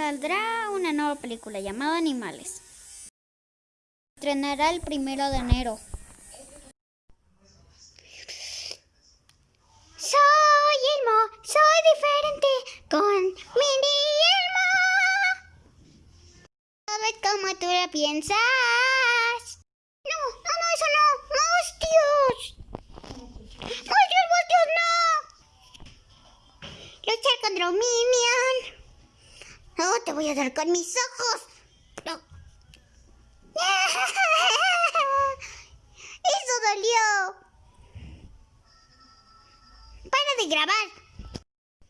saldrá una nueva película llamada Animales. Estrenará el primero de enero. Soy Elmo, soy diferente con Mindy Elmo. ¿Sabes cómo tú lo piensas? No, no, no, eso no. ¡Monstruos! ¡Monstruos, monstruos, no! Luchar contra un minion. No, te voy a dar con mis ojos. Eso dolió. Para de grabar.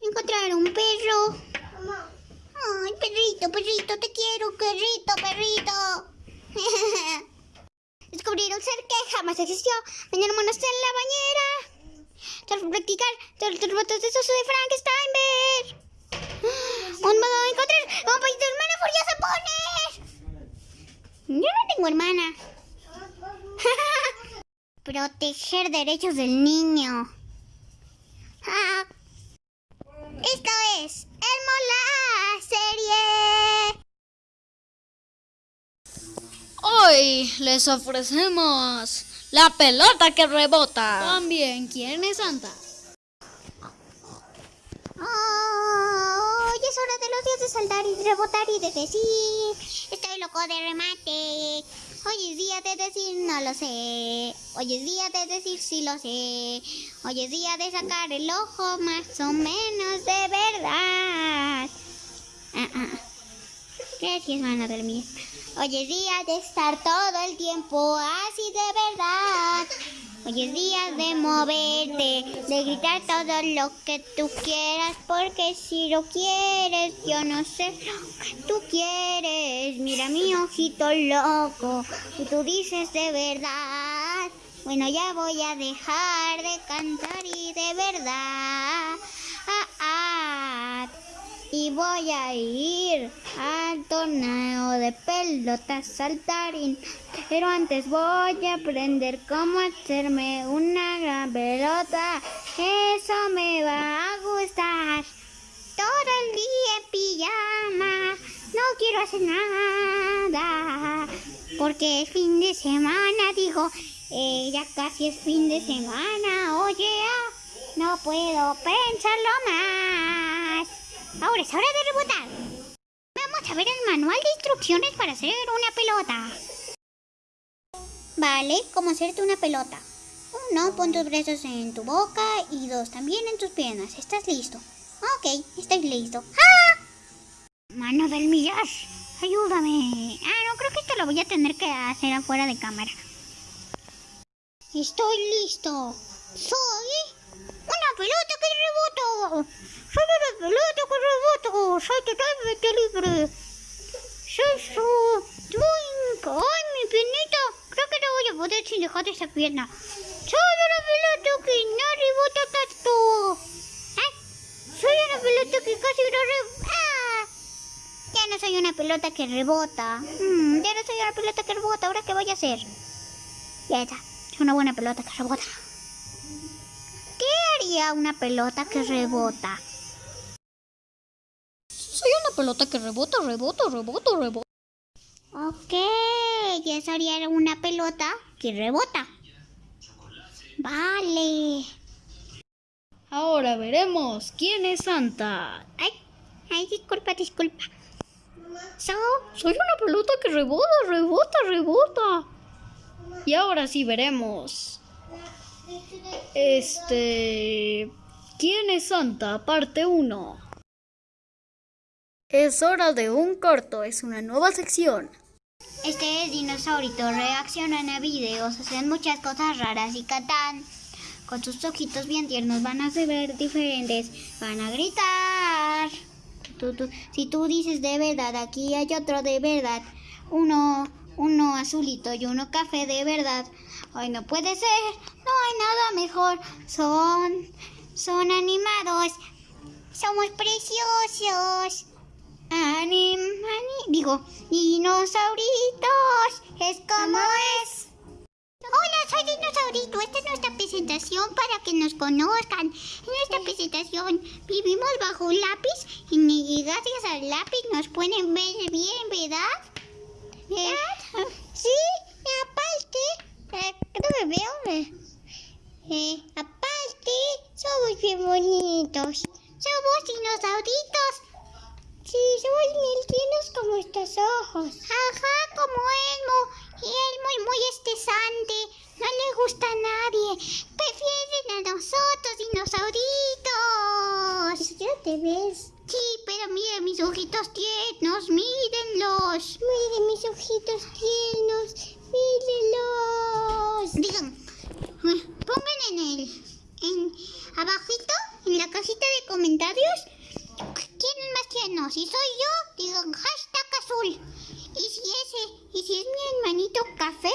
Encontrar un perro. Ay, perrito, perrito, te quiero, perrito, perrito. Descubrir un ser que jamás existió. Mañana monos en la bañera. Tras practicar todos los botes de soso de Frankenstein. Un modo de encontrar un país de hermana furiosa poner. Yo no tengo hermana. Proteger derechos del niño. Ah. Esto es Elmo la serie. Hoy les ofrecemos la pelota que rebota. También, ¿quién es Santa? Oh, hoy es hora de los días de saltar y rebotar y de decir Estoy loco de remate. Hoy es día de decir no lo sé. Hoy es día de decir sí lo sé. Hoy es día de sacar el ojo más o menos de verdad. Ah, ah. Gracias, van a dormir Hoy es día de estar todo el tiempo así de verdad Hoy es día de moverte, de gritar todo lo que tú quieras, porque si lo quieres, yo no sé lo que tú quieres. Mira mi ojito loco, y tú dices de verdad. Bueno, ya voy a dejar de cantar y de verdad. Y voy a ir al torneo de pelotas saltarín. Pero antes voy a aprender cómo hacerme una gran pelota. Eso me va a gustar. Todo el día en pijama. No quiero hacer nada. Porque es fin de semana, digo. Ya casi es fin de semana. Oye, no puedo pensarlo más. Ahora es hora de rebotar. Vamos a ver el manual de instrucciones para hacer una pelota. Vale, ¿cómo hacerte una pelota? Uno, pon tus brazos en tu boca y dos, también en tus piernas. ¿Estás listo? Ok, estoy listo. ¡Ah! Mano del millar, ayúdame. Ah, no, creo que esto lo voy a tener que hacer afuera de cámara. Estoy listo. Soy una pelota que reboto. Soy que reboto. Soy totalmente libre. Soy su... ¡Ay, mi piernita! Creo que no voy a poder sin dejar esa pierna. Soy una pelota que no rebota tanto. Soy una pelota que casi no rebota. Ya no soy una pelota que rebota. Mm, ya no soy una pelota que rebota. ¿Ahora qué voy a hacer? Ya está. Soy una buena pelota que rebota. ¿Qué haría una pelota que rebota? Pelota que rebota, rebota, rebota, rebota. Ok, ya sería una pelota que rebota. Vale. Ahora veremos quién es Santa. Ay, ay, disculpa, disculpa. So, Soy una pelota que rebota, rebota, rebota. Y ahora sí veremos. Este... ¿Quién es Santa? Parte 1. Es hora de un corto, es una nueva sección. este es Dinosaurito. Reaccionan a videos, hacen muchas cosas raras y cantan. Con sus ojitos bien tiernos van a ser diferentes. Van a gritar. Si tú dices de verdad, aquí hay otro de verdad. Uno, uno azulito y uno café de verdad. Ay, no puede ser. No hay nada mejor. Son, son animados. Somos preciosos. Anim, ani- digo, dinosauritos, es como es. Hola, soy Dinosaurito esta es nuestra presentación para que nos conozcan. En nuestra presentación vivimos bajo un lápiz y, y gracias al lápiz nos pueden ver bien, ¿verdad? Eh, sí, y aparte, eh, no me veo. Eh, aparte, somos bien bonitos. Somos dinosauritos. Somos bien tiernos como estos ojos. Ajá, como Elmo. Y Elmo es muy estresante. No le gusta a nadie. Prefieren a nosotros, dinosauritos. Ya te ves. Sí, pero miren mis ojitos tiernos. Mírenlos. Miren mis ojitos tiernos. Mírenlos. Digan, eh, pongan en el... En, abajito, en la cajita de comentarios, ¿quién es más tierno? Si soy yo, digan hashtag azul. Y si ese, y si es mi hermanito café,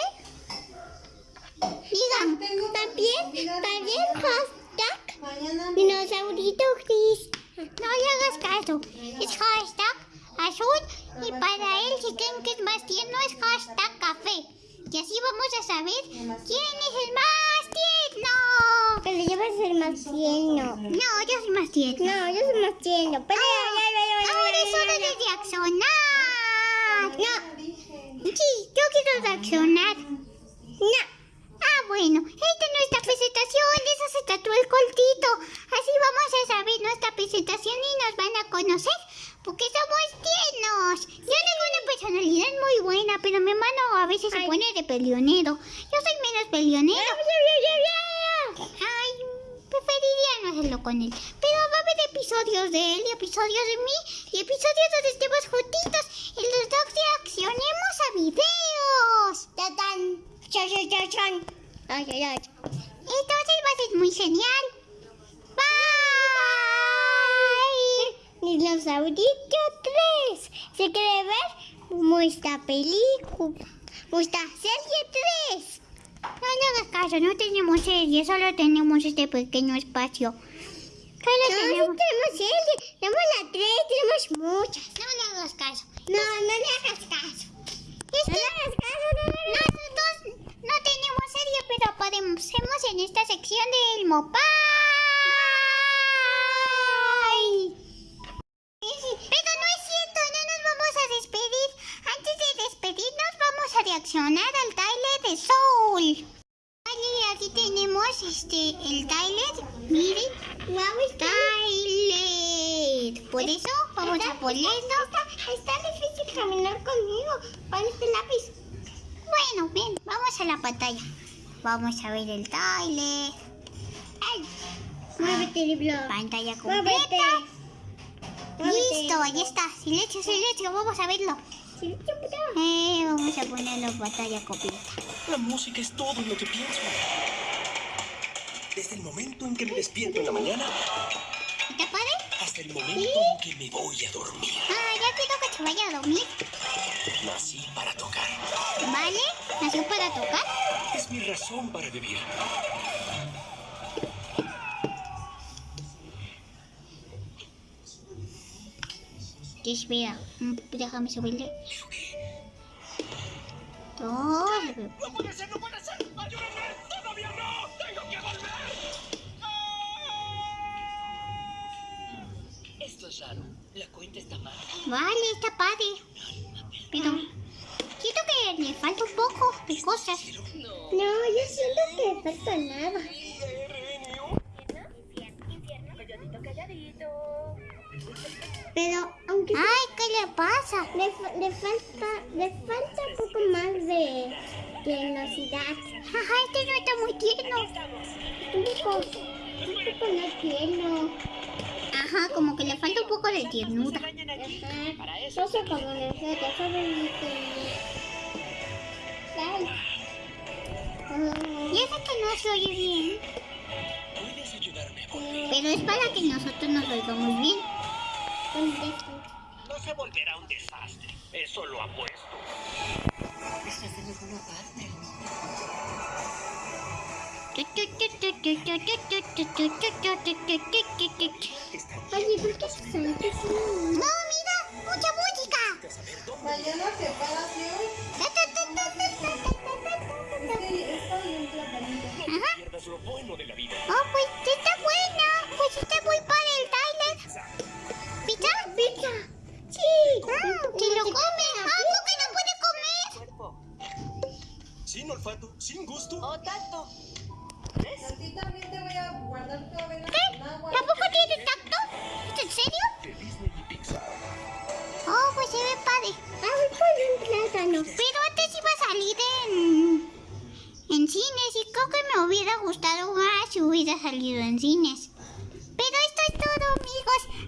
digan también, también hashtag dinosaurito gris. No le hagas caso, es hashtag azul y para él si creen que es más tierno es hashtag café. Y así vamos a saber quién es el más tierno. Pero yo voy a ser más tierno. No, yo soy más tierno. No, yo soy más tierno. Pero Ahora es hora de reaccionar. No. Sí, yo quiero reaccionar. No. Ah, bueno. Esta es nuestra presentación. De eso se trató el coltito. Así vamos a saber nuestra presentación y nos van a conocer. Porque somos tiernos. Yo tengo una personalidad muy buena, pero mi hermano a veces se pone de peleonero. Yo soy menos peleonero. Ay, preferiría no hacerlo con él. Pero va a haber episodios de él y episodios de mí y episodios donde estemos juntitos y los dos reaccionemos a videos. Ay, ay, ay. Entonces va a ser muy genial. Bye. Dinosaurito 3. ¿Se quiere ver? Muestra película. Muestra serie 3. No le hagas caso, no tenemos serie, solo tenemos este pequeño espacio. Solo No, tenemos... tenemos serie. Tenemos la 3, tenemos muchas. No le hagas caso. No, no le hagas caso. No le hagas caso, no, no, no. nosotros no tenemos serie, pero podemos en esta sección del Mopay. Eso vamos a ponerlo. está, está difícil caminar conmigo. Con este lápiz. Bueno, bien, vamos a la pantalla. Vamos a ver el trailer. Ay. Muévete, Libro. Pantalla Muévete. completa. Muévete. Listo, ahí está. Silencio, silencio, vamos a verlo. Eh, vamos a ponerlo en pantalla completa. La música es todo lo que pienso. Desde el momento en que me despierto en la mañana ¿Está padre? Hasta el momento en que me voy a dormir. Ah, ya quiero que se vaya a dormir. Nací para tocar. ¿Vale? ¿Nació para tocar? Es mi razón para vivir. ¿Qué espera? Déjame subirle. ¡No puede ser, no puede ser! ¡Ayúdenme! La cuenta está mal. Vale, está padre. Pero siento que le falta un poco de cosas. No. Yo siento que falta nada. Pero aunque Ay, ¿qué le pasa? le, le falta le falta un poco más de tiernosidad. Ajá, este no está muy tierno. Un poco, un poco no tierno. Ajá, como que le falta un poco de tiernura. Ajá. No sé cómo nosotros somos Ay. Y eso que no se oye bien. ¿Puedes ayudarme a volver? Pero es para que nosotros nos oigamos bien. No se volverá un desastre. Eso lo apuesto. Estás en alguna parte. Oye, ¿por qué se sale? ¡No, mira! ¡Mucha música! Mañana ¿no? Ajá. Oh, pues.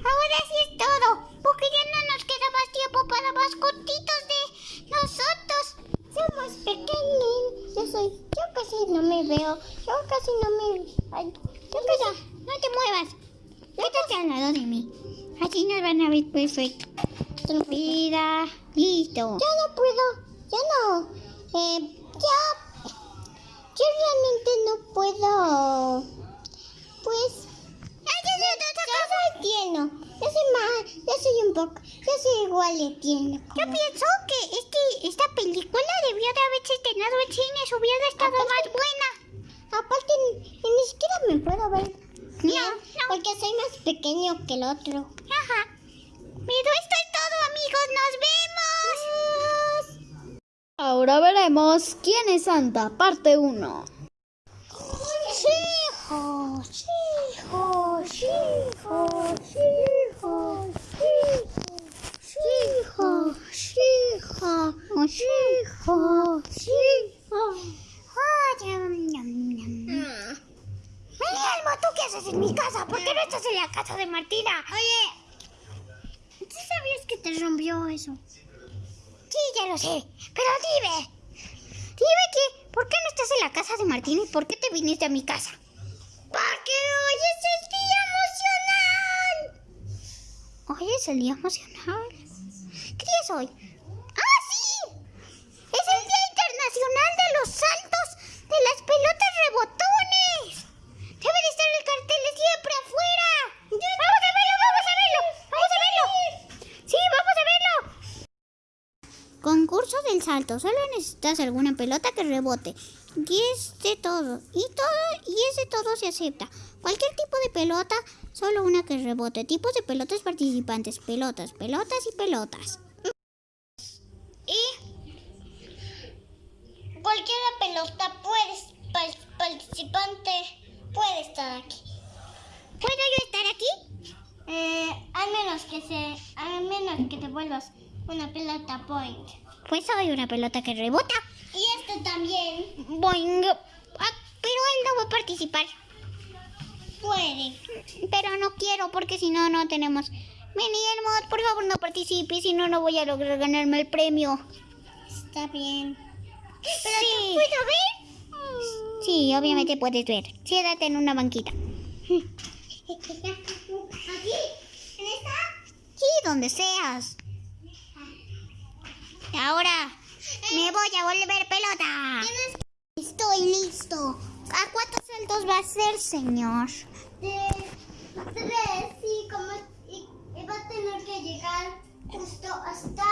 Amigos. Ahora sí es más buena. Aparte, ni, ni siquiera me puedo ver bien. No, no. Porque soy más pequeño que el otro. Ajá. Pero esto es todo, amigos. Nos vemos. Ahora veremos quién es Santa, parte 1. Hijo, hijo, hijo, hijo, hijo, hijo, hijo, hijo. Ven, Elmo, ¿tú qué haces en mi casa? ¿Por qué no estás en la casa de Martina? Oye, ¿tú sabías que te rompió eso? Sí, ya lo sé. Pero dime, dime que, ¿por qué no estás en la casa de Martina y por qué te viniste a mi casa? Porque hoy es el día emocional. ¿Hoy es el día emocional? ¿Qué día es hoy? ¡Ah, sí! ¡Es el Día Internacional de los Saltos de las Pelotas Rebotones! ¡Debe de estar el cartel siempre afuera! ¡Vamos a verlo, vamos a verlo! ¡Vamos a verlo! ¡Sí, vamos a verlo! Concurso del salto. Solo necesitas alguna pelota que rebote. Y es de todo. Y todo, y es de todo se acepta. Cualquier tipo de pelota, solo una que rebote. Tipos de pelotas participantes. Pelotas, pelotas y pelotas. Cualquier pelota puede, participante puede estar aquí. ¿Puedo yo estar aquí? Eh, al menos que se, al menos que te vuelvas una pelota point. Pues soy una pelota que rebota. Y esto también Boing. Ah, pero él no va a participar. puede. Pero no quiero porque si no, no tenemos. Mini por favor no participe, si no, no voy a lograr ganarme el premio. Está bien. Sí. ¿Puedo ver? Sí, obviamente puedes ver. Siéntate en una banquita. Aquí, en esta. Sí, donde seas. Ahora me voy a volver pelota. Estoy listo. ¿A cuántos saltos va a ser, señor? de tres y como y, y va a tener que llegar justo hasta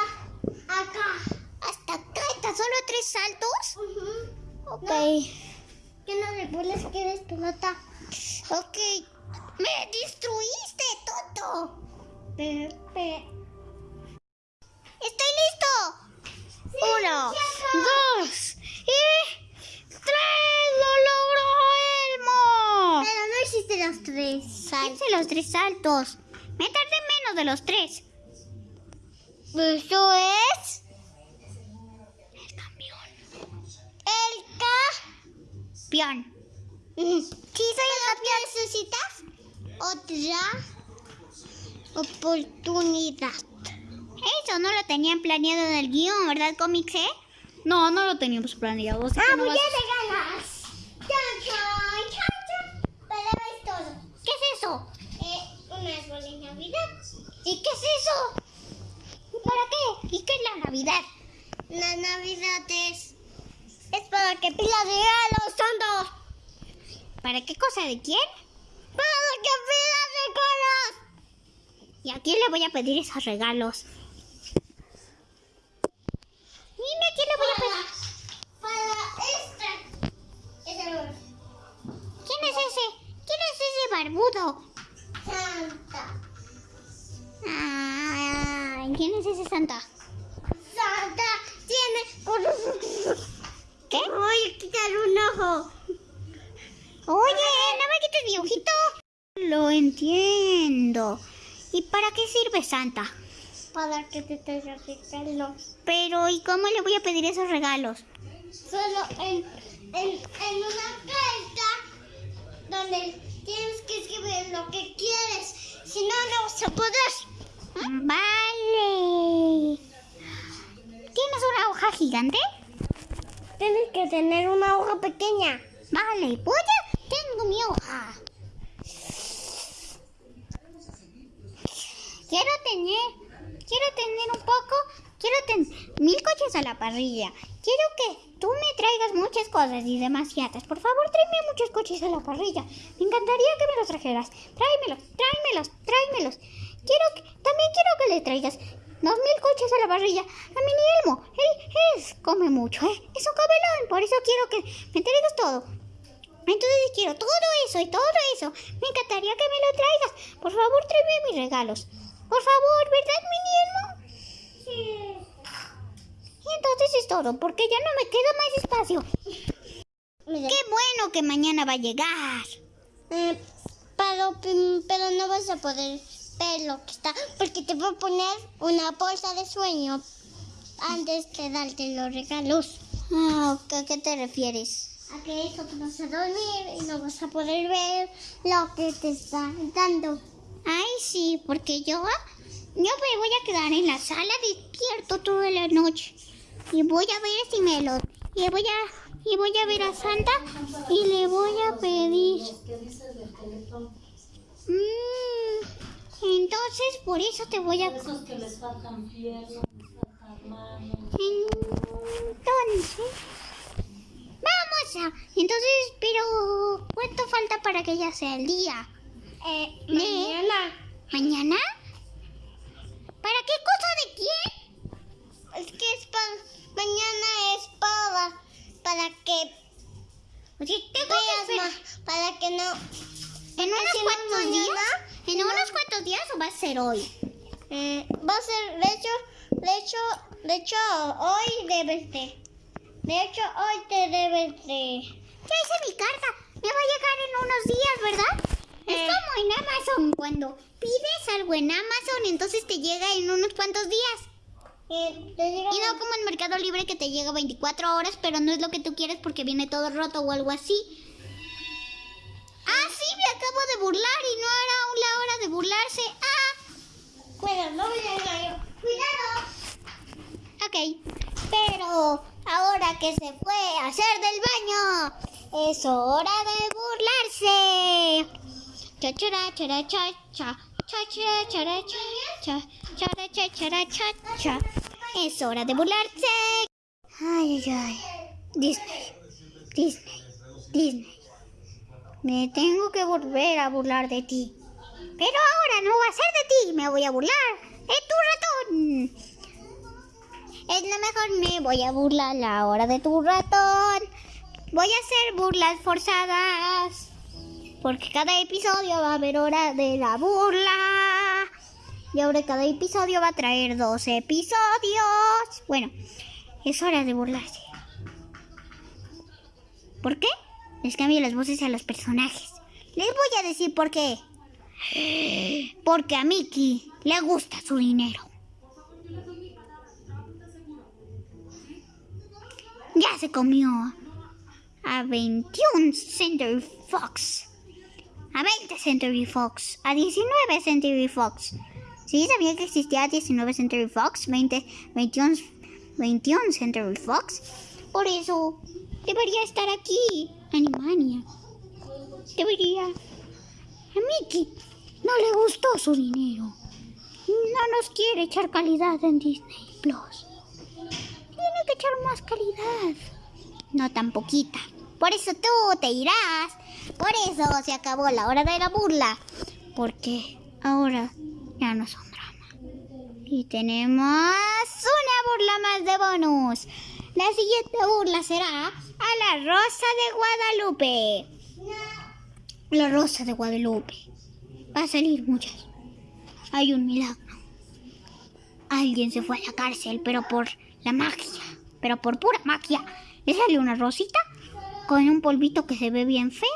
acá. ¿Hasta acá? ¿Está solo tres saltos? Ujú. Ok. Que no revuelves que eres pelota. Ok. ¡Me destruiste, tonto! Pepe. ¡Estoy listo! Uno, dos y tres. ¡Lo logró Elmo! Pero no hiciste los tres Hice los tres saltos. Me tardé menos de los tres. Eso es. Campeón. Sí, soy el campeón. necesitas otra oportunidad. Eso no lo tenían planeado en el guion, ¿verdad, Comics, eh? No, no lo teníamos planeado. así que no vas- te ganas! ¡Chan, chan, chan, es todo. ¿Qué es eso? Eh, un árbol de Navidad. ¿Y qué es eso? ¿Para qué? ¿Y qué es la Navidad? La Navidad es. Es que pilas regalos, tonto. ¿Para qué cosa de quién? ¡Para que pidas regalos! ¿Y a quién le voy a pedir esos regalos? Qué sirve Santa? Para que te traiga regalos. Pero, ¿y cómo le voy a pedir esos regalos? Solo en, en, en una carta donde tienes que escribir lo que quieres. Si no, no vas a poder. Vale. ¿Tienes una hoja gigante? Tienes que tener una hoja pequeña. Vale, pues ya tengo mi hoja. Quiero tener, quiero tener un poco, quiero tener mil coches a la parrilla. Quiero que tú me traigas muchas cosas y demasiadas. Por favor, tráeme muchos coches a la parrilla. Me encantaría que me los trajeras. Tráemelos, tráemelos, tráemelos. Quiero que, también quiero que le traigas dos mil coches a la parrilla a mi Elmo. Él es, come mucho, ¿eh? Es un cabelón, por eso quiero que me traigas todo. Entonces quiero todo eso y todo eso. Me encantaría que me lo traigas. Por favor, tráeme mis regalos. Por favor, ¿verdad, Mini Elmo? Sí. Y entonces es todo, porque ya no me queda más espacio. Mira. Qué bueno que mañana va a llegar. Eh, pero, pero no vas a poder ver lo que está. Porque te voy a poner una bolsa de sueño antes de darte los regalos. Ah, ¿a qué te refieres? A que eso te vas a dormir y no vas a poder ver lo que te está dando. Ay, sí, porque yo, yo me voy a quedar en la sala despierto toda la noche. Y voy a ver si me lo... Y voy a, y voy a ver a Santa y le voy a pedir... Mm, entonces, por eso te voy a... Entonces... Vamos a... Entonces, pero... ¿Cuánto falta para que ya sea el día? Eh, ¿De- mañana. ¿Mañana? ¿Para qué cosa de quién? Es que es para. Mañana es para. Para que Oye, tengo que veas esperar. más. Para que no. ¿En unos cuantos días? ¿En unos cuantos días o va a ser hoy? eh, va a ser. De hecho, de hecho, de hecho, hoy debes de. De hecho, hoy te debes de. Ya hice mi carta. Me va a llegar en unos días, ¿verdad? Es Eh. como en Amazon. Cuando pides algo en Amazon, entonces te llega en unos cuantos días. eh, te llega- Y no como en Mercado Libre que te llega 24 horas, pero no es lo que tú quieres porque viene todo roto o algo así. Ah, sí, me acabo de burlar y no era aún la hora de burlarse. Ah, Cuidado, no me llega yo. Cuidado. ok. Pero ahora que se fue a hacer del baño, es hora de burlarse. Cha chara chara cha cha. Cha chara chara cha cha. Chara cha chara cha cha. Es hora de burlarse. Ay, ay, ay. Disney. Disney. Disney. Me tengo que volver a burlar de ti. Pero ahora no va a ser de ti, me voy a burlar. ¡Es tu ratón! Es lo mejor, me voy a burlar la hora de tu ratón. Voy a hacer burlas forzadas. Porque cada episodio va a haber hora de la burla. Y ahora cada episodio va a traer dos episodios. Bueno, es hora de burlarse. ¿Por qué? Les cambio las voces a los personajes. Les voy a decir por qué. Porque a Mickey le gusta su dinero. Ya se comió a 21 Century Fox. A 20 Century Fox. A 19 Century Fox. Sí, sabía que existía 19 Century Fox. 20, 21, 21 Century Fox. Por eso debería estar aquí. Animania. Debería. A Mickey no le gustó su dinero. No nos quiere echar calidad en Disney Plus. Tiene que echar más calidad. No tan poquita. Por eso tú te irás. Por eso se acabó la hora de la burla. Porque ahora ya no son drama. Y tenemos una burla más de bonus. La siguiente burla será a la Rosa de Guadalupe. La rosa de Guadalupe. Va a salir muchas. Hay un milagro. Alguien se fue a la cárcel, pero por la magia, pero por pura magia, le sale una rosita con un polvito que se ve bien feo,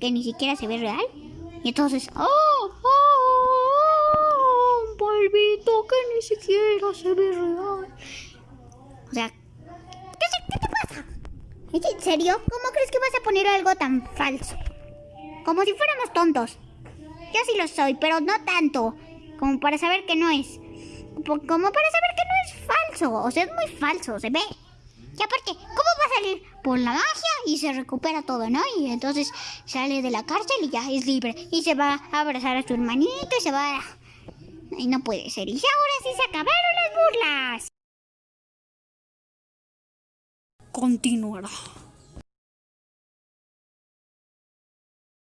que ni siquiera se ve real. Y entonces, ¡oh! oh, oh, un polvito que ni siquiera se ve real. O sea, ¿qué, qué te pasa? ¿Es en serio? ¿Cómo crees que vas a poner algo tan falso? Como si fuéramos tontos. Yo sí lo soy, pero no tanto. Como para saber que no es. Como para saber que no es falso. O sea, es muy falso, se ve. Y aparte, ¿cómo salir? Por la magia y se recupera todo, ¿no? Y entonces sale de la cárcel y ya es libre. Y se va a abrazar a su hermanito y se va a... Y no puede ser. Y ahora sí se acabaron las burlas. Continuará.